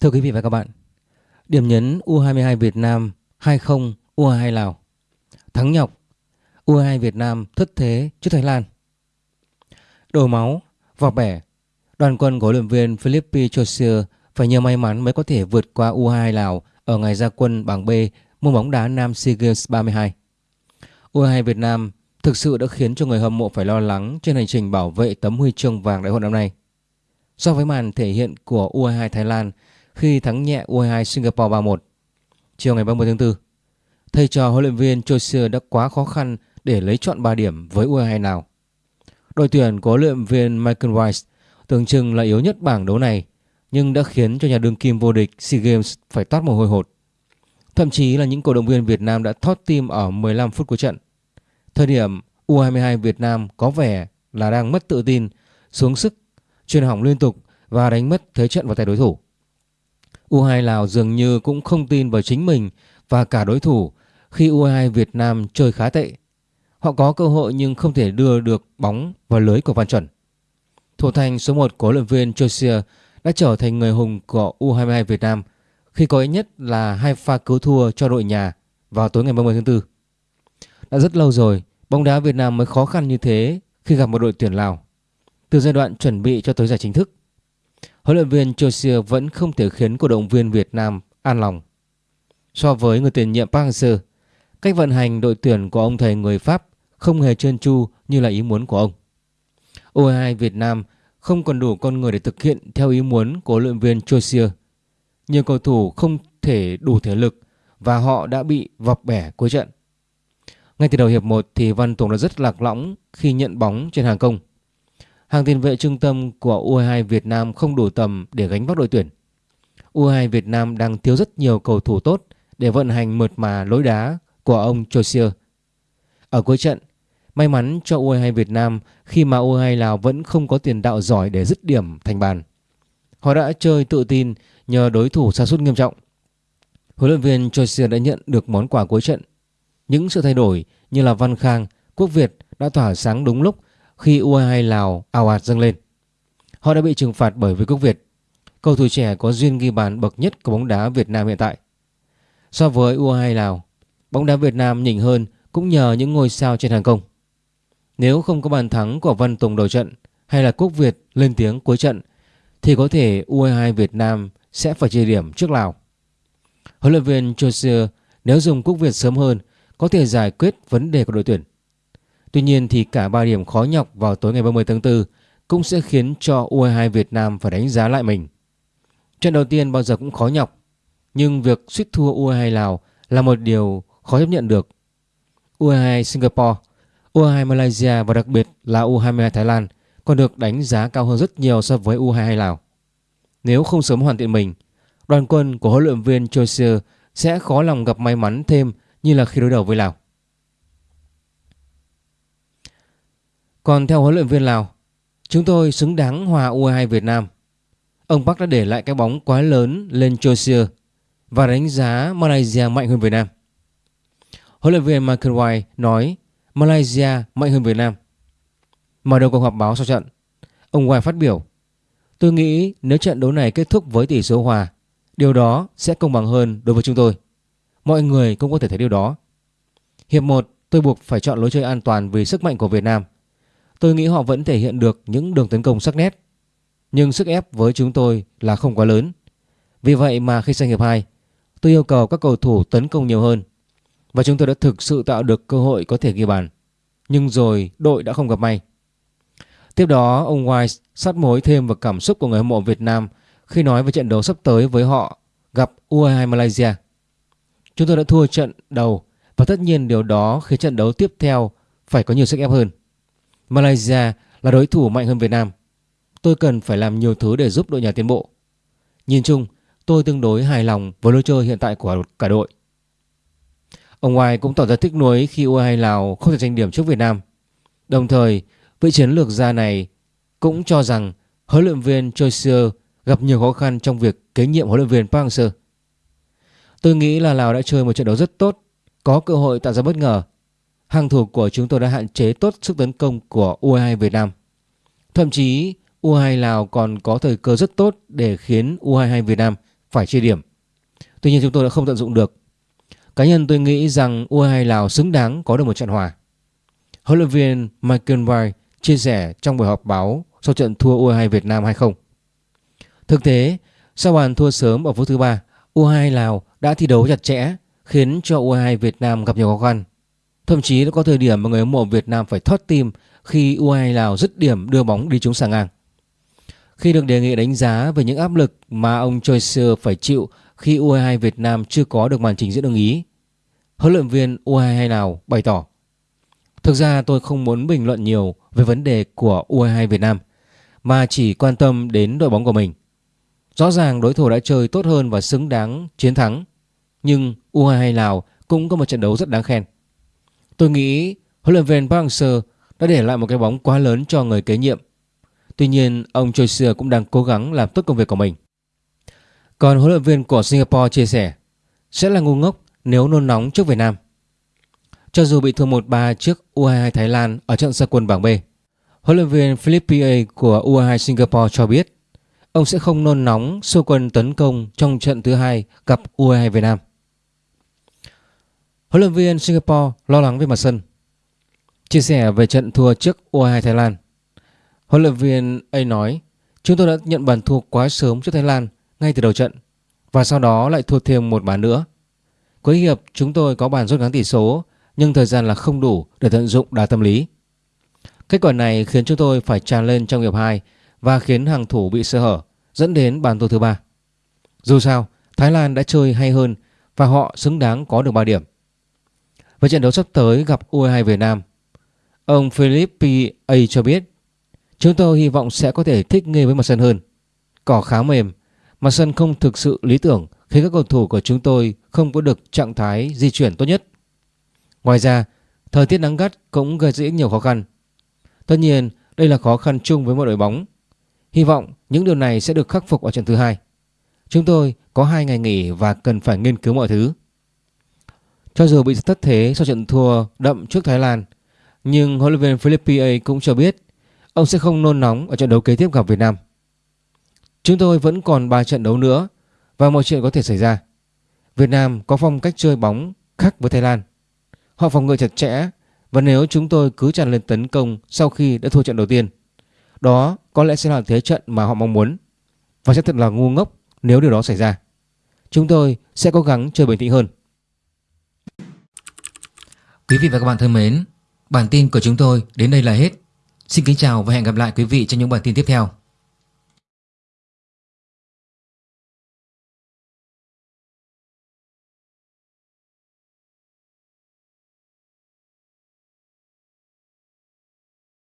Thưa quý vị và các bạn, điểm nhấn U22 Việt Nam 20 U22 Lào. Thắng nhọc, U22 Việt Nam thất thế trước Thái Lan. Đổ máu, vỏ bẻ, đoàn quân của huấn luyện viên Philippe Chausier phải nhờ may mắn mới có thể vượt qua U22 Lào ở ngày ra quân bảng B môn bóng đá Nam SEA Games 32. U22 Việt Nam thực sự đã khiến cho người hâm mộ phải lo lắng trên hành trình bảo vệ tấm huy chương vàng đại hội năm nay. So với màn thể hiện của U22 Thái Lan khi thắng nhẹ U22 Singapore 3-1 chiều ngày 30 tháng 4, thầy trò huấn luyện viên Chausier đã quá khó khăn để lấy chọn 3 điểm với U22 nào. Đội tuyển của huấn luyện viên Michael Weiss tưởng chừng là yếu nhất bảng đấu này nhưng đã khiến cho nhà đương kim vô địch SEA Games phải toát mồ hôi hột. Thậm chí là những cổ động viên Việt Nam đã thoát tim ở 15 phút cuối trận. Thời điểm U22 Việt Nam có vẻ là đang mất tự tin, xuống sức, truyền hỏng liên tục và đánh mất thế trận vào tay đối thủ. U22 Lào dường như cũng không tin vào chính mình và cả đối thủ khi U22 Việt Nam chơi khá tệ. Họ có cơ hội nhưng không thể đưa được bóng vào lưới của Văn Chuẩn. Thủ thành số 1 của huấn luyện viên Chausier đã trở thành người hùng của U22 Việt Nam khi có ít nhất là hai pha cứu thua cho đội nhà vào tối ngày 30 tháng 4. Đã rất lâu rồi, bóng đá Việt Nam mới khó khăn như thế khi gặp một đội tuyển Lào. Từ giai đoạn chuẩn bị cho tới giải chính thức, huấn luyện viên Chelsea vẫn không thể khiến cổ động viên Việt Nam an lòng. So với người tiền nhiệm Park Hang-seo, cách vận hành đội tuyển của ông thầy người Pháp không hề trơn tru như là ý muốn của ông. U22 Việt Nam không còn đủ con người để thực hiện theo ý muốn của huấn luyện viên Chelsea. Nhiều cầu thủ không thể đủ thể lực và họ đã bị vọc bẻ cuối trận. Ngay từ đầu hiệp 1 thì Văn Tùng đã rất lạc lõng khi nhận bóng trên hàng công. Hàng tiền vệ trung tâm của U22 Việt Nam không đủ tầm để gánh vác đội tuyển. U22 Việt Nam đang thiếu rất nhiều cầu thủ tốt để vận hành mượt mà lối đá của ông Chosier. Ở cuối trận, may mắn cho U22 Việt Nam khi mà U22 Lào vẫn không có tiền đạo giỏi để dứt điểm thành bàn. Họ đã chơi tự tin nhờ đối thủ sa sút nghiêm trọng. Huấn luyện viên Chosier đã nhận được món quà cuối trận. Những sự thay đổi như là Văn Khang, Quốc Việt đã tỏa sáng đúng lúc khi U22 Lào ào ạt dâng lên. Họ đã bị trừng phạt bởi Vương Quốc Việt, cầu thủ trẻ có duyên ghi bàn bậc nhất của bóng đá Việt Nam hiện tại. So với U22 Lào, bóng đá Việt Nam nhỉnh hơn cũng nhờ những ngôi sao trên hàng công. Nếu không có bàn thắng của Văn Tùng đầu trận hay là Quốc Việt lên tiếng cuối trận thì có thể U22 Việt Nam sẽ phải chia điểm trước Lào. Huấn luyện viên Chausier nếu dùng Quốc Việt sớm hơn có thể giải quyết vấn đề của đội tuyển. Tuy nhiên thì cả 3 điểm khó nhọc vào tối ngày 30 tháng 4 cũng sẽ khiến cho U22 Việt Nam phải đánh giá lại mình. Trận đầu tiên bao giờ cũng khó nhọc, nhưng việc suýt thua U22 Lào là một điều khó chấp nhận được. U22 Singapore, U22 Malaysia và đặc biệt là U22 Thái Lan còn được đánh giá cao hơn rất nhiều so với U22 Lào. Nếu không sớm hoàn thiện mình, đoàn quân của huấn luyện viên Chausier sẽ khó lòng gặp may mắn thêm như là khi đối đầu với Lào. Còn theo huấn luyện viên Lào, chúng tôi xứng đáng hòa U22 Việt Nam. Ông Park đã để lại cái bóng quá lớn lên Chelsea và đánh giá Malaysia mạnh hơn Việt Nam. Huấn luyện viên Michael White nói Malaysia mạnh hơn Việt Nam. Mở đầu cuộc họp báo sau trận, ông White phát biểu Tôi nghĩ nếu trận đấu này kết thúc với tỷ số hòa, điều đó sẽ công bằng hơn đối với chúng tôi. Mọi người cũng có thể thấy điều đó. Hiệp 1 tôi buộc phải chọn lối chơi an toàn vì sức mạnh của Việt Nam. Tôi nghĩ họ vẫn thể hiện được những đường tấn công sắc nét. Nhưng sức ép với chúng tôi là không quá lớn. Vì vậy mà khi sang hiệp 2, tôi yêu cầu các cầu thủ tấn công nhiều hơn. Và chúng tôi đã thực sự tạo được cơ hội có thể ghi bàn. Nhưng rồi đội đã không gặp may. Tiếp đó, ông Wise sát mối thêm vào cảm xúc của người hâm mộ Việt Nam khi nói về trận đấu sắp tới với họ gặp U22 Malaysia. Chúng tôi đã thua trận đầu và tất nhiên điều đó khiến trận đấu tiếp theo phải có nhiều sức ép hơn. Malaysia là đối thủ mạnh hơn Việt Nam. Tôi cần phải làm nhiều thứ để giúp đội nhà tiến bộ. Nhìn chung, tôi tương đối hài lòng với lối chơi hiện tại của cả đội. Ông Ngoài cũng tỏ ra tiếc nuối khi U22 Lào không thể giành điểm trước Việt Nam. Đồng thời, vị chiến lược gia này cũng cho rằng huấn luyện viên Choi gặp nhiều khó khăn trong việc kế nhiệm huấn luyện viên Park Hang-seo. Tôi nghĩ là Lào đã chơi một trận đấu rất tốt, có cơ hội tạo ra bất ngờ. Hàng thủ của chúng tôi đã hạn chế tốt sức tấn công của U22 Việt Nam. Thậm chí U22 Lào còn có thời cơ rất tốt để khiến U22 Việt Nam phải chia điểm. Tuy nhiên chúng tôi đã không tận dụng được. Cá nhân tôi nghĩ rằng U22 Lào xứng đáng có được một trận hòa. Huấn luyện viên Michael White chia sẻ trong buổi họp báo sau trận thua U22 Việt Nam 2-0. Thực tế, sau bàn thua sớm ở phút thứ ba, U22 Lào đã thi đấu chặt chẽ khiến cho U22 Việt Nam gặp nhiều khó khăn. Thậm chí đã có thời điểm mà người hâm mộ Việt Nam phải thoát tim khi U22 Lào dứt điểm đưa bóng đi trúng xà ngang. Khi được đề nghị đánh giá về những áp lực mà ông Choi phải chịu khi U22 Việt Nam chưa có được màn trình diễn ưng ý, huấn luyện viên U22 Lào bày tỏ Thực ra tôi không muốn bình luận nhiều về vấn đề của U22 Việt Nam mà chỉ quan tâm đến đội bóng của mình. Rõ ràng đối thủ đã chơi tốt hơn và xứng đáng chiến thắng, nhưng U22 Lào cũng có một trận đấu rất đáng khen. Tôi nghĩ huấn luyện viên Park Hang-seo đã để lại một cái bóng quá lớn cho người kế nhiệm. Tuy nhiên, ông Choi Seo cũng đang cố gắng làm tốt công việc của mình. Còn huấn luyện viên của Singapore chia sẻ sẽ là ngu ngốc nếu nôn nóng trước Việt Nam. Cho dù bị thua 1-3 trước U22 Thái Lan ở trận gia quân bảng B, huấn luyện viên Philippe của U22 Singapore cho biết ông sẽ không nôn nóng sơ quân tấn công trong trận thứ hai gặp U22 Việt Nam. Huấn luyện viên Singapore lo lắng về mặt sân. Chia sẻ về trận thua trước U22 Thái Lan, huấn luyện viên A nói Chúng tôi đã nhận bàn thua quá sớm trước Thái Lan ngay từ đầu trận và sau đó lại thua thêm một bàn nữa. Cuối hiệp chúng tôi có bàn rút ngắn tỷ số nhưng thời gian là không đủ để tận dụng đá tâm lý. Kết quả này khiến chúng tôi phải tràn lên trong hiệp 2 và khiến hàng thủ bị sơ hở dẫn đến bàn thua thứ ba. Dù sao, Thái Lan đã chơi hay hơn và họ xứng đáng có được 3 điểm và trận đấu sắp tới gặp U22 Việt Nam, ông Philippe A cho biết chúng tôi hy vọng sẽ có thể thích nghi với mặt sân hơn. Cỏ khá mềm, mặt sân không thực sự lý tưởng khi các cầu thủ của chúng tôi không có được trạng thái di chuyển tốt nhất. Ngoài ra, thời tiết nắng gắt cũng gây ra nhiều khó khăn. Tất nhiên, đây là khó khăn chung với mọi đội bóng. Hy vọng những điều này sẽ được khắc phục ở trận thứ hai. Chúng tôi có hai ngày nghỉ và cần phải nghiên cứu mọi thứ. Cho dù bị thất thế sau trận thua đậm trước Thái Lan, nhưng huấn luyện viên Philippe cũng cho biết ông sẽ không nôn nóng ở trận đấu kế tiếp gặp Việt Nam. Chúng tôi vẫn còn 3 trận đấu nữa và mọi chuyện có thể xảy ra. Việt Nam có phong cách chơi bóng khác với Thái Lan. Họ phòng ngự chặt chẽ và nếu chúng tôi cứ tràn lên tấn công sau khi đã thua trận đầu tiên, đó có lẽ sẽ là thế trận mà họ mong muốn và sẽ thật là ngu ngốc nếu điều đó xảy ra. Chúng tôi sẽ cố gắng chơi bình tĩnh hơn. Quý vị và các bạn thân mến, bản tin của chúng tôi đến đây là hết. Xin kính chào và hẹn gặp lại quý vị trong những bản tin tiếp theo.